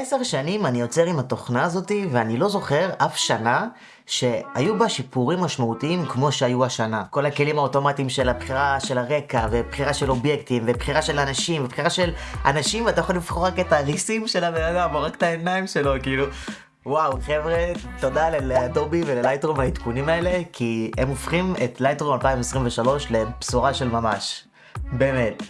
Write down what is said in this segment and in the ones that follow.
עשר שנים אני יוצר עם התוכנה הזאתי, ואני לא זוכר אף שנה שהיו בה שיפורים משמעותיים כמו שהיו השנה. כל הכלים האוטומטיים של הבחירה של הרקע, ובחירה של אובייקטים, ובחירה של אנשים, ובחירה של אנשים, ואתה יכול לבחור רק את הריסים של הבן אדם, או רק את העיניים שלו, כאילו... וואו, חבר'ה, תודה לאדובי וללייטרום העדכונים האלה, כי הם הופכים את לייטרום 2023 לבשורה של ממש. באמת.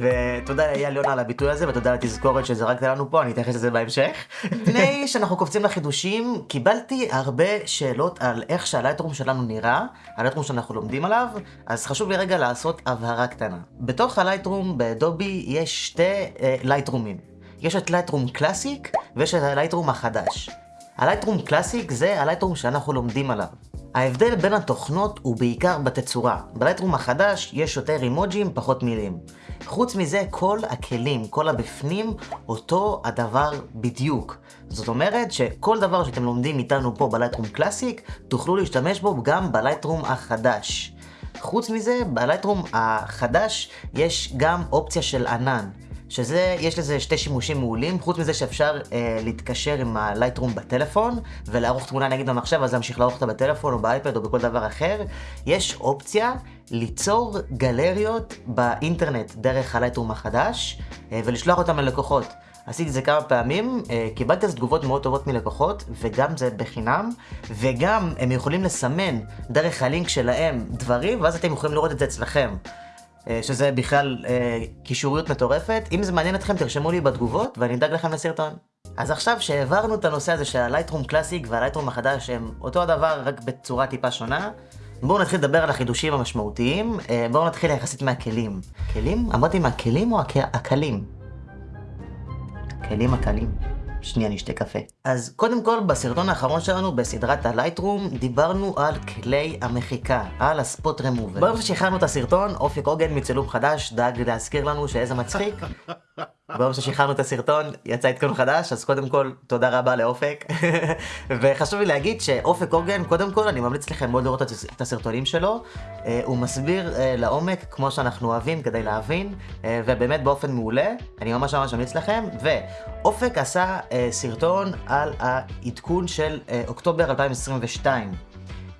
ותודה לאייל יונה על הביטוי הזה, ותודה על התזכורת שזרקת לנו פה, אני אתייחס לזה בהמשך. לפני שאנחנו קופצים לחידושים, קיבלתי הרבה שאלות על איך שה Lightroom שלנו נראה, ה Lightroom שאנחנו לומדים עליו, אז חשוב לי רגע לעשות הבהרה קטנה. בתוך ה Lightroom ב Adobe יש שתי אה, לייטרומים. יש את Lightroom Classic, ויש את ה Lightroom החדש. ה Lightroom Classic זה ה Lightroom שאנחנו לומדים עליו. ההבדל בין התוכנות הוא בעיקר בתצורה. ב Lightroom החדש יש יותר אימוג'ים, פחות מילים. חוץ מזה, כל הכלים, כל הבפנים, אותו הדבר בדיוק. זאת אומרת שכל דבר שאתם לומדים איתנו פה בלייטרום קלאסיק, תוכלו להשתמש בו גם בלייטרום החדש. חוץ מזה, בלייטרום החדש יש גם אופציה של ענן. שזה, יש לזה שתי שימושים מעולים, חוץ מזה שאפשר אה, להתקשר עם הלייטרום בטלפון, ולערוך תמונה נגיד במחשב, אז להמשיך לערוך אותה בטלפון או באייפד או בכל דבר אחר. יש אופציה ליצור גלריות באינטרנט דרך הלייטרום החדש, אה, ולשלוח אותם ללקוחות. עשיתי את זה כמה פעמים, אה, קיבלתי אז תגובות מאוד טובות מלקוחות, וגם זה בחינם, וגם הם יכולים לסמן דרך הלינק שלהם דברים, ואז אתם יכולים לראות את זה אצלכם. אה, שזה בכלל אה, קישוריות מטורפת. אם זה מעניין אתכם, תרשמו לי בתגובות ואני אדאג לכם לסרטון. אז עכשיו שהעברנו את הנושא הזה של הלייטרום קלאסיק והלייטרום החדש הם אותו הדבר רק בצורה טיפה שונה, בואו נתחיל לדבר על החידושים המשמעותיים. אה, בואו נתחיל יחסית מהכלים. כלים? אמרתי מהכלים או הקלים? כלים הקלים. שנייה נשתה קפה. אז קודם כל, בסרטון האחרון שלנו בסדרת הלייטרום, דיברנו על כלי המחיקה, על הספוט רמובר. ברגע ששחררנו את הסרטון, אופק עוגן מצילום חדש דאג להזכיר לנו שאיזה מצחיק. ביום ששחררנו את הסרטון יצא עדכון חדש אז קודם כל תודה רבה לאופק. וחשוב לי להגיד שאופק עוגן קודם כל אני ממליץ לכם מאוד לראות את הסרטונים שלו. אה, הוא מסביר אה, לעומק כמו שאנחנו אוהבים כדי להבין אה, ובאמת באופן מעולה. אני ממש ממש ממליץ לכם. ואופק עשה סרטון על העדכון של אוקטובר 2022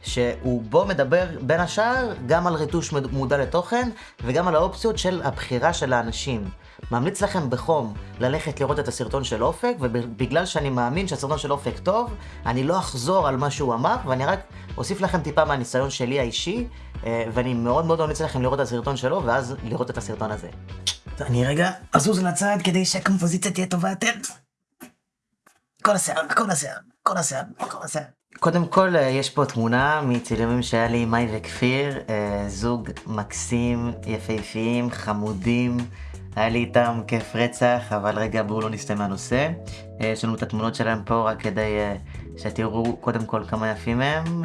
שהוא בו מדבר בין השאר גם על ריטוש מודע לתוכן וגם על האופציות של הבחירה של האנשים. ממליץ לכם בחום ללכת לראות את הסרטון של אופק, ובגלל שאני מאמין שהסרטון של אופק טוב, אני לא אחזור על מה שהוא אמר, ואני רק אוסיף לכם טיפה מהניסיון שלי האישי, אה, ואני מאוד מאוד ממליץ לכם לראות את הסרטון שלו, ואז לראות את הסרטון הזה. אני רגע אזוז לצד כדי שהקומפוזיציה תהיה טובה יותר. כל השיער, כל השיער, כל השיער, כל השיער. קודם כל, אה, יש פה תמונה מצילומים שהיה לי עם מאי וכפיר, אה, זוג מקסים, יפהפיים, חמודים. היה לי איתם כיף רצח, אבל רגע בואו לא נסטה מהנושא. אה, יש לנו את התמונות שלהם פה רק כדי uh, שתראו קודם כל כמה יפים הם.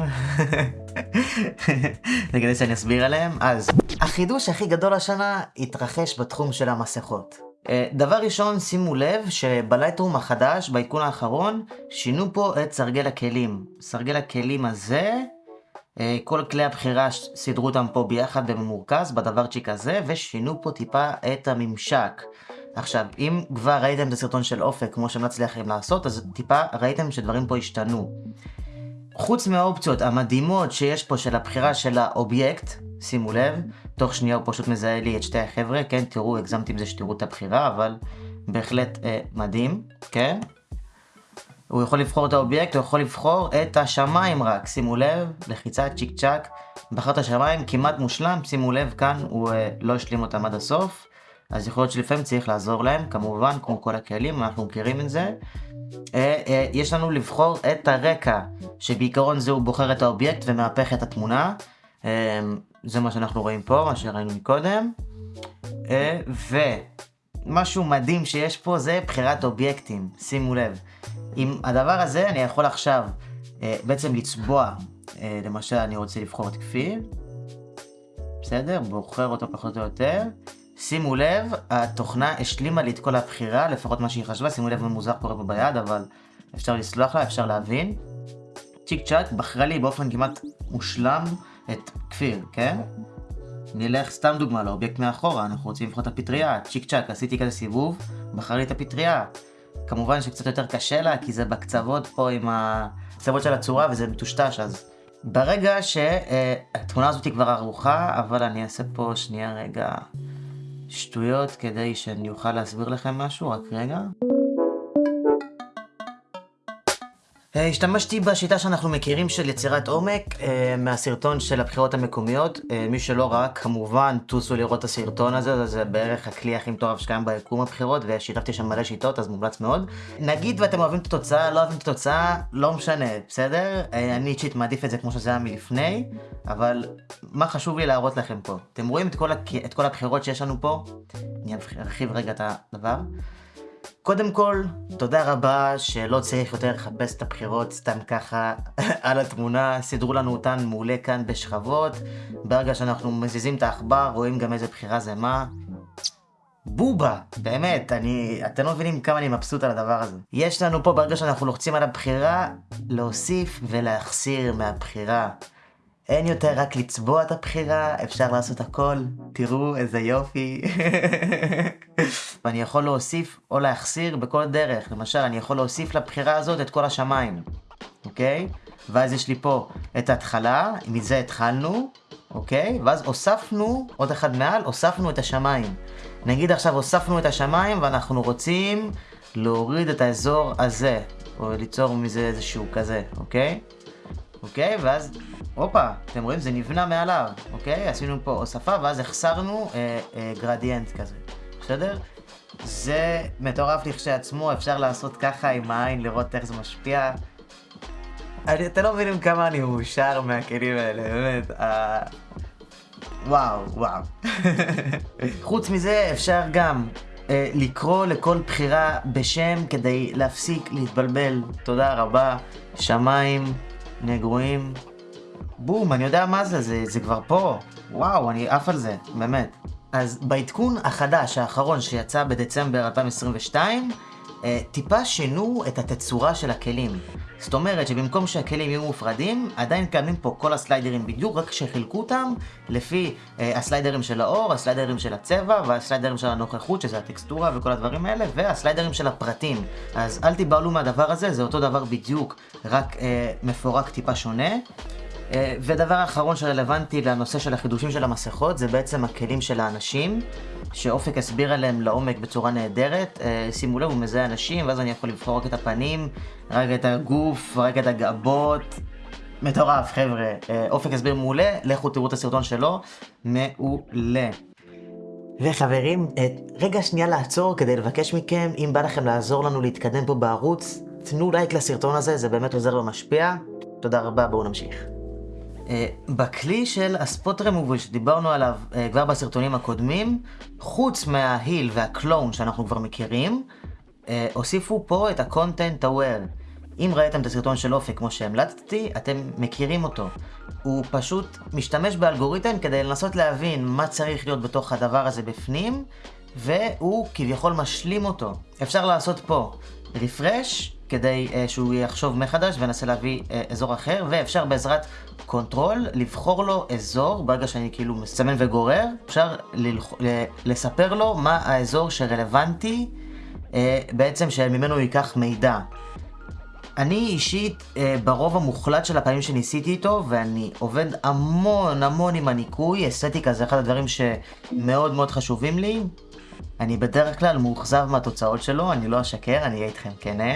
כדי שאני אסביר עליהם. אז, החידוש הכי גדול השנה התרחש בתחום של המסכות. Uh, דבר ראשון, שימו לב שבלייטרום החדש, בעדכון האחרון, שינו פה את סרגל הכלים. סרגל הכלים הזה אה, כל כלי הבחירה סידרו אותם פה ביחד בממורכז בדברצ'יק הזה ושינו פה טיפה את הממשק. עכשיו, אם כבר ראיתם את הסרטון של אופק כמו שהמלצתי לכם לעשות, אז טיפה ראיתם שדברים פה השתנו. חוץ מהאופציות המדהימות שיש פה של הבחירה של האובייקט, שימו לב, תוך שנייה הוא פשוט מזהה לי את שתי החבר'ה, כן, תראו, הגזמתי עם זה שתראו את הבחירה, אבל בהחלט אה, מדהים, כן? הוא יכול לבחור את האובייקט, הוא יכול לבחור את השמיים רק, שימו לב, לחיצה צ'יק צ'אק, בחר את השמיים כמעט מושלם, שימו לב כאן הוא אה, לא השלים אותם עד הסוף, אז יכול להיות שלפעמים צריך לעזור להם, כמובן, כמו כל הכלים, אנחנו מכירים את זה. אה, אה, יש לנו לבחור את הרקע, שבעיקרון זה הוא בוחר את האובייקט ומהפך את התמונה, אה, זה מה שאנחנו רואים פה, מה שראינו מקודם. אה, ומשהו מדהים שיש פה זה בחירת אובייקטים, שימו לב. עם הדבר הזה אני יכול עכשיו אה, בעצם לצבוע, אה, למשל אני רוצה לבחור את כפיר, בסדר? בוחר אותו פחות או יותר. שימו לב, התוכנה השלימה לי את כל הבחירה, לפחות מה שהיא חשבה, שימו לב מה מוזר קורה פה ביד, אבל אפשר לסלוח לה, אפשר להבין. צ'יק צ'אק בחרה לי באופן כמעט מושלם את כפיר, כן? נלך סתם דוגמה לאובייקט מאחורה, אנחנו רוצים לבחור את הפטריה, צ'יק צ'אק, עשיתי כזה סיבוב, בחר לי את הפטריה. כמובן שקצת יותר קשה לה, כי זה בקצוות פה עם הקצוות של הצורה וזה מטושטש, אז ברגע שהתמונה הזאת כבר ערוכה, אבל אני אעשה פה שנייה רגע שטויות כדי שאני אוכל להסביר לכם משהו, רק רגע. השתמשתי בשיטה שאנחנו מכירים של יצירת עומק אה, מהסרטון של הבחירות המקומיות. אה, מי שלא ראה, כמובן, טוסו לראות את הסרטון הזה, זה בערך הכלי הכי מטורף שקיים ביקום הבחירות, ושיתפתי שם מלא שיטות, אז מומלץ מאוד. נגיד ואתם אוהבים את התוצאה, לא אוהבים את התוצאה, לא משנה, בסדר? אני אישית מעדיף את זה כמו שזה היה מלפני, אבל מה חשוב לי להראות לכם פה? אתם רואים את כל, את כל הבחירות שיש לנו פה? אני ארחיב רגע את הדבר. קודם כל, תודה רבה שלא צריך יותר לחפש את הבחירות סתם ככה על התמונה, סידרו לנו אותן מעולה כאן בשכבות. ברגע שאנחנו מזיזים את העכבר, רואים גם איזה בחירה זה מה. בובה, באמת, אני, אתם לא מבינים כמה אני מבסוט על הדבר הזה. יש לנו פה, ברגע שאנחנו לוחצים על הבחירה, להוסיף ולהחסיר מהבחירה. אין יותר רק לצבוע את הבחירה, אפשר לעשות הכל, תראו איזה יופי. ואני יכול להוסיף או להחסיר בכל דרך. למשל, אני יכול להוסיף לבחירה הזאת את כל השמיים, אוקיי? ואז יש לי פה את ההתחלה, מזה התחלנו, אוקיי? ואז הוספנו, עוד אחד מעל, הוספנו את השמיים. נגיד עכשיו הוספנו את השמיים ואנחנו רוצים להוריד את האזור הזה, או ליצור מזה איזשהו כזה, אוקיי? אוקיי? ואז, הופה, אתם רואים? זה נבנה מעליו, אוקיי? עשינו פה הוספה ואז החסרנו אה, אה, גרדיאנט כזה, בסדר? זה מטורף לכשעצמו, אפשר לעשות ככה עם העין, לראות איך זה משפיע. אני, אתם לא מבינים כמה אני מאושר מהכלים האלה, באמת. אה... וואו, וואו. חוץ מזה, אפשר גם אה, לקרוא לכל בחירה בשם כדי להפסיק להתבלבל. תודה רבה. שמיים, נגועים. בום, אני יודע מה זה, זה, זה כבר פה. וואו, אני עף על זה, באמת. אז בעדכון החדש, האחרון, שיצא בדצמבר 2022, אה, טיפה שינו את התצורה של הכלים. זאת אומרת שבמקום שהכלים יהיו מופרדים, עדיין קיימים פה כל הסליידרים בדיוק, רק שחילקו אותם לפי אה, הסליידרים של האור, הסליידרים של הצבע והסליידרים של הנוכחות, שזה הטקסטורה וכל הדברים האלה, והסליידרים של הפרטים. אז אל תיבהלו מהדבר הזה, זה אותו דבר בדיוק, רק אה, מפורק טיפה שונה. אה, ודבר אחרון שרלוונטי לנושא של החידושים של המסכות זה בעצם הכלים של האנשים שאופק הסביר עליהם לעומק בצורה נהדרת. אה, שימו לב, הוא מזהה אנשים ואז אני יכול לבחור רק את הפנים, רק את הגוף, רק את הגבות. מטורף חבר'ה, אה, אופק הסביר מעולה, לכו תראו את הסרטון שלו, מעולה. וחברים, רגע שנייה לעצור כדי לבקש מכם, אם בא לכם לעזור לנו להתקדם פה בערוץ, תנו לייק לסרטון הזה, זה באמת עוזר ומשפיע. תודה רבה, בואו נמשיך. אה, בכלי של הספוט רמובל שדיברנו עליו uh, כבר בסרטונים הקודמים, חוץ מה heal וה clone שאנחנו כבר מכירים, אה, הוסיפו פה את ה-content aware. אם ראיתם את הסרטון של אופק כמו שהמלצתי, אתם מכירים אותו. הוא פשוט משתמש באלגוריתם כדי לנסות להבין מה צריך להיות בתוך הדבר הזה בפנים, והוא כביכול משלים אותו. אפשר לעשות פה refresh, כדי אה, שהוא יחשוב מחדש וינסה להביא אה, אזור אחר, ואפשר בעזרת control לבחור לו אזור, ברגע שאני כאילו מסמן וגורר, אפשר ללח... לספר לו מה האזור שרלוונטי uh, בעצם שממנו הוא ייקח מידע. אני אישית, uh, ברוב המוחלט של הפעמים שניסיתי איתו, ואני עובד המון המון עם הניקוי, אסתטיקה זה אחד הדברים שמאוד מאוד חשובים לי. אני בדרך כלל מאוכזב מהתוצאות שלו, אני לא אשקר, אני אהיה איתכם כנה.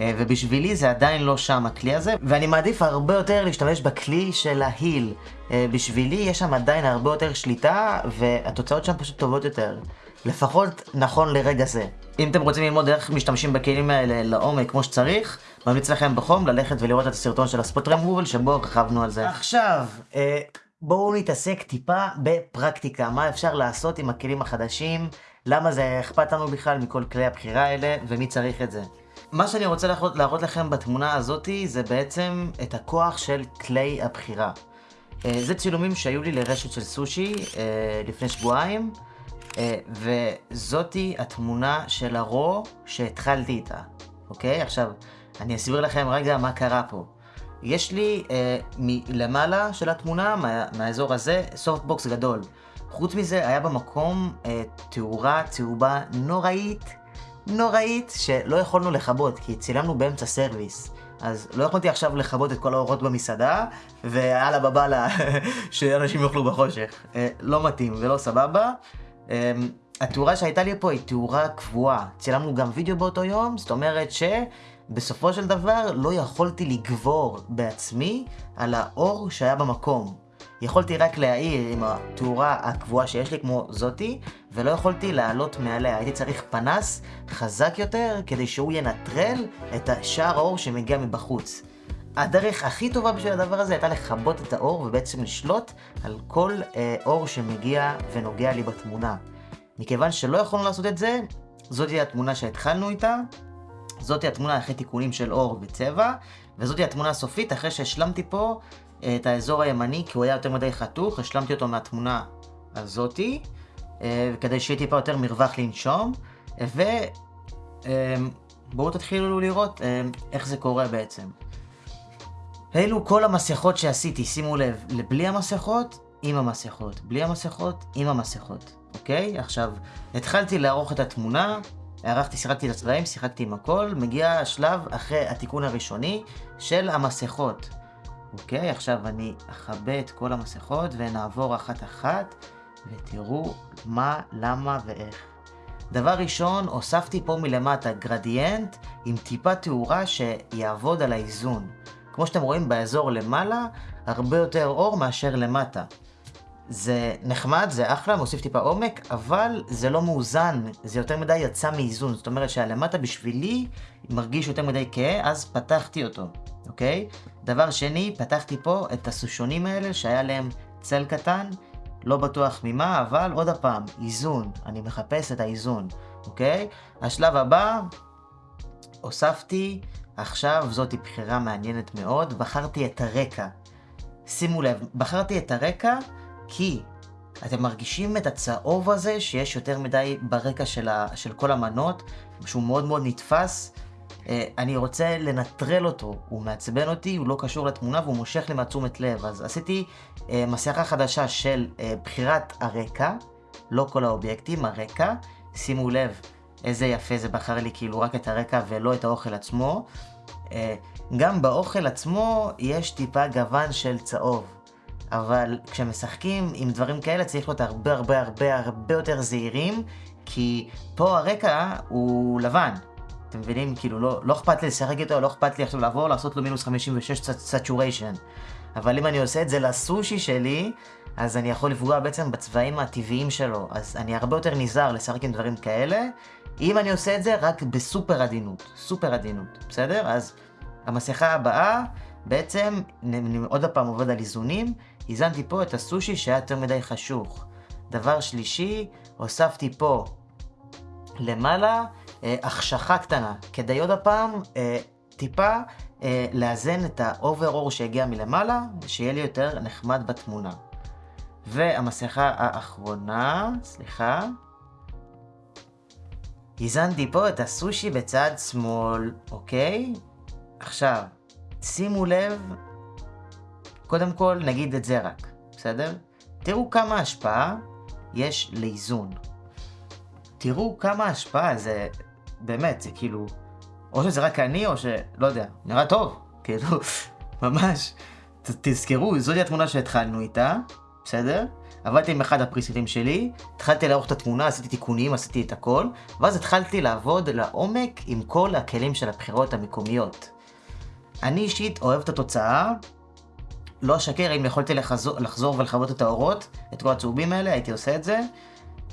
אה, ובשבילי זה עדיין לא שם הכלי הזה, ואני מעדיף הרבה יותר להשתמש בכלי של ההיל. אה, בשבילי יש שם עדיין הרבה יותר שליטה, והתוצאות שם פשוט טובות יותר. לפחות נכון לרגע זה. אם אתם רוצים ללמוד איך משתמשים בכלים האלה לעומק כמו שצריך, ממליץ לכם בחום ללכת ולראות את הסרטון של הספוט רמובל שבו רכבנו על זה. עכשיו, אה, בואו נתעסק טיפה בפרקטיקה, מה אפשר לעשות עם הכלים החדשים, למה זה אכפת לנו בכלל מכל כלי הבחירה האלה, ומי צריך את זה. מה שאני רוצה להראות, להראות לכם בתמונה הזאתי זה בעצם את הכוח של כלי הבחירה. אה, זה צילומים שהיו לי לרשת של סושי אה, לפני שבועיים, אה, וזאתי התמונה של ה raw שהתחלתי איתה, אוקיי? עכשיו, אני אסביר לכם רגע מה קרה פה. יש לי אה, מלמעלה של התמונה, מה, מהאזור הזה, softbox גדול. חוץ מזה, היה במקום אה, תאורה צהובה נוראית. נוראית שלא יכולנו לכבות, כי צילמנו באמצע service. אז לא יכולתי עכשיו לכבות את כל האורות במסעדה, ויאללה בבאללה, שאנשים יאכלו בחושך. אה, לא מתאים ולא סבבה. אה, התאורה שהייתה לי פה היא תאורה קבועה. צילמנו גם וידאו באותו יום, זאת אומרת שבסופו של דבר לא יכולתי לגבור בעצמי על האור שהיה במקום. יכולתי רק להעיר עם התאורה הקבועה שיש לי כמו זאתי, ולא יכולתי לעלות מעליה. הייתי צריך פנס חזק יותר כדי שהוא ינטרל את השער האור שמגיע מבחוץ. הדרך הכי טובה בשביל הדבר הזה הייתה לכבות את האור ובעצם לשלוט על כל אה, אור שמגיע ונוגע לי בתמונה. מכיוון שלא יכולנו לעשות את זה, זאתי התמונה שהתחלנו איתה, זאתי התמונה אחרי תיקונים של אור וצבע, וזאתי התמונה הסופית אחרי שהשלמתי פה אה, את האזור הימני, כי הוא היה יותר מדי חתוך, השלמתי אותו מהתמונה הזאתי, אה, כדי שיהיה טיפה יותר מרווח לנשום, ובואו אה, תתחילו לראות איך זה קורה בעצם. אלו כל המסכות שעשיתי, שימו לב, לבלי המסכות, עם המסכות, בלי המסכות, עם המסכות, אוקיי? עכשיו, התחלתי לערוך את התמונה, ערכתי, שיחקתי את הצבעים, שיחקתי עם הכל, מגיע השלב אחרי התיקון הראשוני של המסכות. אוקיי, עכשיו אני אכבה את כל המסכות ונעבור אחת-אחת ותראו מה, למה ואיך. דבר ראשון, הוספתי פה מלמטה גרדיאנט עם טיפה תאורה שיעבוד על האיזון. כמו שאתם רואים באזור למעלה, הרבה יותר אור מאשר למטה. זה נחמד, זה אחלה, מוסיף טיפה עומק, אבל זה לא מאוזן, זה יותר מדי יצא מאיזון. זאת אומרת שהלמטה בשבילי מרגיש יותר מדי כהה, אז פתחתי אותו, אוקיי? דבר שני, פתחתי פה את הסושונים האלה שהיה להם צל קטן, לא בטוח ממה, אבל עוד הפעם, איזון, אני מחפש את האיזון, אוקיי? השלב הבא, הוספתי, עכשיו זאתי בחירה מעניינת מאוד, בחרתי את הרקע. שימו לב, בחרתי את הרקע כי אתם מרגישים את הצהוב הזה שיש יותר מדי ברקע של, ה, של כל המנות, שהוא מאוד מאוד נתפס. אה, אני רוצה לנטרל אותו, הוא מעצבן אותי, הוא לא קשור לתמונה והוא מושך לי מהתשומת לב. אז עשיתי אה, מסכה חדשה של אה, בחירת הרקע, לא כל האובייקטים, הרקע. שימו לב איזה יפה זה בחר לי כאילו רק את הרקע ולא את האוכל עצמו. גם באוכל עצמו יש טיפה גוון של צהוב. אבל כשמשחקים עם דברים כאלה צריך להיות הרבה הרבה הרבה הרבה יותר זהירים, כי פה הרקע הוא לבן. אתם מבינים? כאילו, לא, לא אכפת לי לשחק איתו, לא אכפת לי עכשיו לעבור, לעשות לו מינוס 56 saturation. אבל אם אני עושה את זה לסושי שלי, אז אני יכול לפגוע בעצם בצבעים הטבעיים שלו. אז אני הרבה יותר נזהר לשחק עם דברים כאלה, אם אני עושה את זה רק בסופר עדינות. סופר עדינות, בסדר? אז המסכה הבאה, בעצם, אני עוד פעם עובד על איזונים, איזנתי פה את הסושי שהיה יותר מדי חשוך. דבר שלישי, הוספתי פה למעלה אה, החשכה קטנה, כדי עוד הפעם אה, טיפה אה, לאזן את האוברור שהגיע מלמעלה, שיהיה לי יותר נחמד בתמונה. והמסכה האחרונה, סליחה, איזנתי פה את הסושי בצד שמאל, אוקיי? עכשיו, שימו לב, קודם כל נגיד את זה רק, בסדר? תראו כמה השפעה יש לאיזון. תראו כמה השפעה זה, באמת, זה כאילו, או שזה רק אני או שלא יודע, נראה טוב, כאילו, ממש. ת, תזכרו, זוהי התמונה שהתחלנו איתה, בסדר? עבדתי עם אחד הפריסטים שלי, התחלתי לערוך את התמונה, עשיתי תיקונים, עשיתי את הכל, ואז התחלתי לעבוד לעומק עם כל הכלים של הבחירות המקומיות. אני אישית אוהב את התוצאה, לא אשקר, אם יכולתי לחזור, לחזור ולכבות את האורות, את כל הצהובים האלה, הייתי עושה את זה,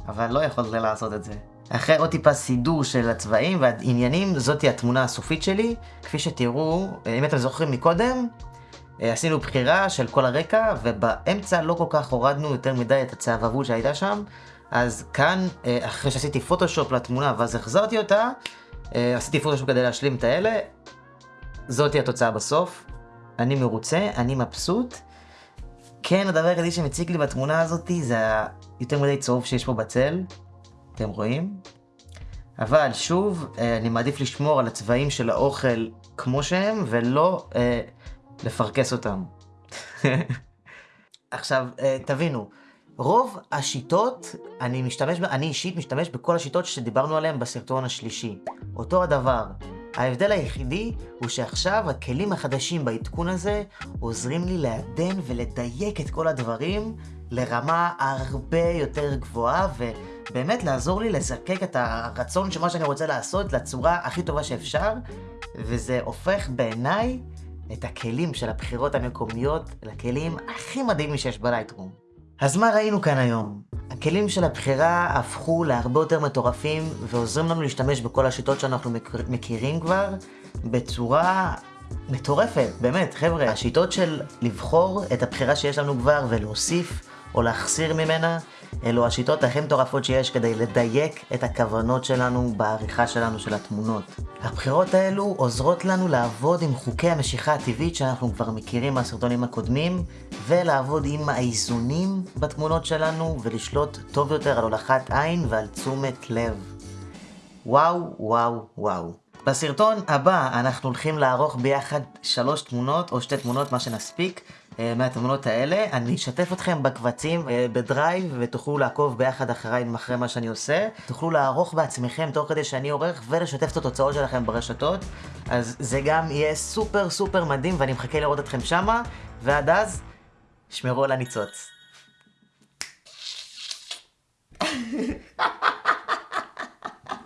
אבל לא יכולתי לעשות את זה. אחרי עוד טיפה סידור של הצבעים והעניינים, זאתי התמונה הסופית שלי. כפי שתראו, אם אתם זוכרים מקודם, אה, עשינו בחירה של כל הרקע, ובאמצע לא כל כך הורדנו יותר מדי את הצהבבות שהייתה שם. אז כאן, אה, אחרי שעשיתי פוטושופ לתמונה ואז החזרתי אותה, אה, עשיתי פוטושופ כדי להשלים את האלה, זאתי התוצאה בסוף. אני מרוצה, אני מבסוט. כן, הדבר היחידי שמציג לי בתמונה הזאתי זה היותר מדי צהוב שיש פה בצל. אתם רואים? אבל שוב, אה, אני מעדיף לשמור על הצבעים של האוכל כמו שהם, ולא אה, לפרכס אותם. עכשיו, אה, תבינו, רוב השיטות, אני משתמש, אני אישית משתמש בכל השיטות שדיברנו עליהן בסרטון השלישי. אותו הדבר. ההבדל היחידי הוא שעכשיו הכלים החדשים בעדכון הזה עוזרים לי לעדן ולדייק את כל הדברים לרמה הרבה יותר גבוהה ובאמת לעזור לי לזקק את הרצון של מה שאני רוצה לעשות לצורה הכי טובה שאפשר וזה הופך בעיניי את הכלים של הבחירות המקומיות לכלים הכי מדהימים שיש בלייטרום. אז מה ראינו כאן היום? הכלים של הבחירה הפכו להרבה יותר מטורפים ועוזרים לנו להשתמש בכל השיטות שאנחנו מכירים כבר בצורה מטורפת, באמת, חבר'ה. השיטות של לבחור את הבחירה שיש לנו כבר ולהוסיף או להחסיר ממנה, אלו השיטות הכי מטורפות שיש כדי לדייק את הכוונות שלנו בעריכה שלנו של התמונות. הבחירות האלו עוזרות לנו לעבוד עם חוקי המשיכה הטבעית שאנחנו כבר מכירים מהסרטונים הקודמים, ולעבוד עם האיזונים בתמונות שלנו, ולשלוט טוב יותר על הולכת עין ועל תשומת לב. וואו, וואו, וואו. בסרטון הבא אנחנו הולכים לערוך ביחד שלוש תמונות, או שתי תמונות, מה שנספיק, מהתמונות האלה. אני אשתף אתכם בקבצים אה, בדרייב, ותוכלו לעקוב ביחד אחריי אחרי מה שאני עושה. תוכלו לערוך בעצמכם תוך כדי שאני עורך, ולשתף את התוצאות שלכם ברשתות. אז זה גם יהיה סופר סופר מדהים, ואני מחכה לראות אתכם שמה, ועד אז, שמרו על הניצוץ.